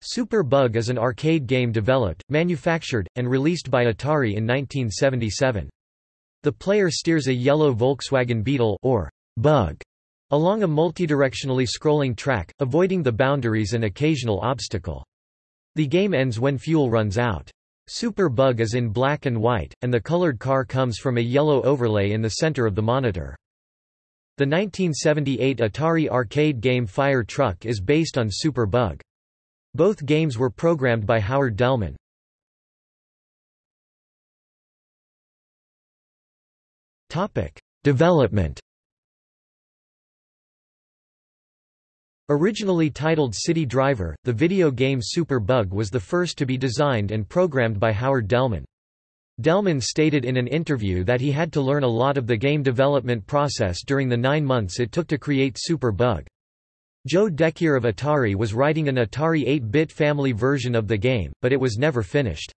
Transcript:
Super Bug is an arcade game developed, manufactured, and released by Atari in 1977. The player steers a yellow Volkswagen Beetle or Bug along a multidirectionally scrolling track, avoiding the boundaries and occasional obstacle. The game ends when fuel runs out. Super Bug is in black and white, and the colored car comes from a yellow overlay in the center of the monitor. The 1978 Atari arcade game Fire Truck is based on Super Bug. Both games were programmed by Howard Delman. Development Originally titled City Driver, the video game Super Bug was the first to be designed and programmed by Howard Delman. Delman stated in an interview that he had to learn a lot of the game development process during the nine months it took to create Super Bug. Joe Decuir of Atari was writing an Atari 8-bit family version of the game, but it was never finished.